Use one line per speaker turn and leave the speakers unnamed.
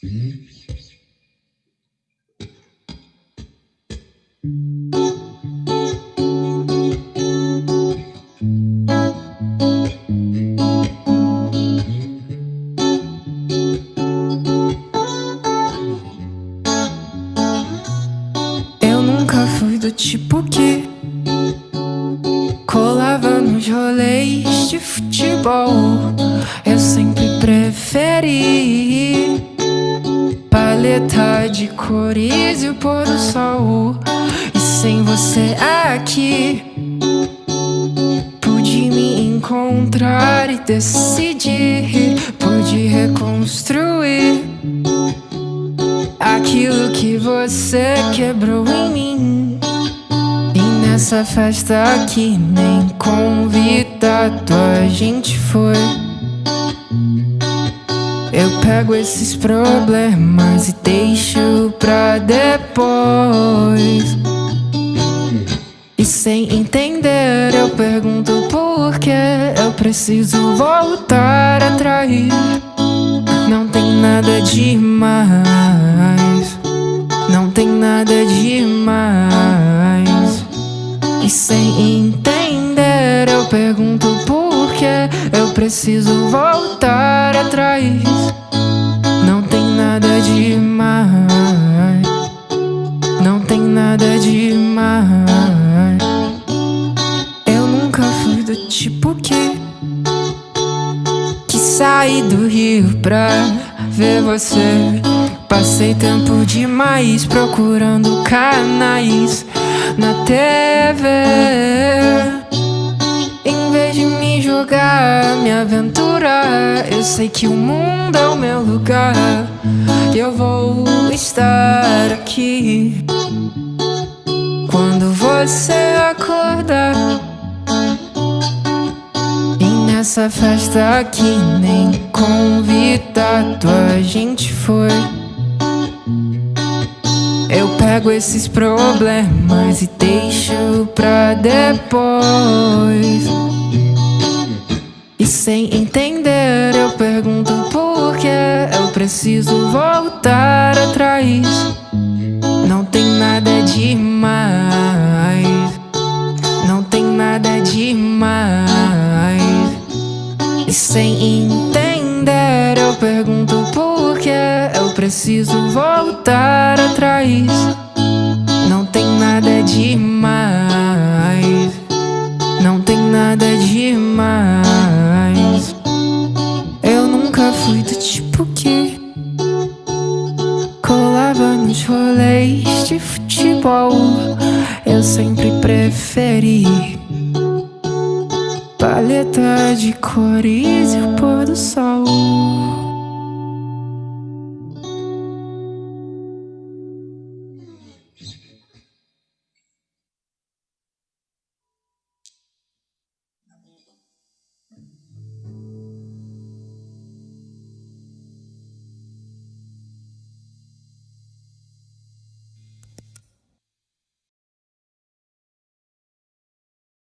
Eu nunca fui do tipo que colava nos rolês de futebol. Eu sempre paleta de cores e o pôr do sol. E sem você aqui, pude me encontrar e decidir. Pude reconstruir aquilo que você quebrou em mim. E nessa festa que nem convidado a gente foi. Pego esses problemas e deixo pra depois. E sem entender, eu pergunto por que eu preciso voltar atrás. Não tem nada demais. Não tem nada demais. E sem entender, eu pergunto por que eu preciso voltar atrás. Nada demais. Não tem nada demais. Eu nunca fui do tipo que que saí do Rio pra ver você. Passei tempo demais procurando canais na TV. De me jogar, me aventurar, eu sei que o mundo é o meu lugar. Eu vou estar aqui quando você acordar. E nessa festa que nem convidado a gente foi. Pego esses problemas e deixo pra depois. E sem entender, eu pergunto por que eu preciso voltar atrás. Não tem nada demais. Não tem nada demais. E sem entender, eu pergunto por que eu preciso voltar nos rolês de futebol. Eu sempre preferi paleta de cores e o pôr do sol.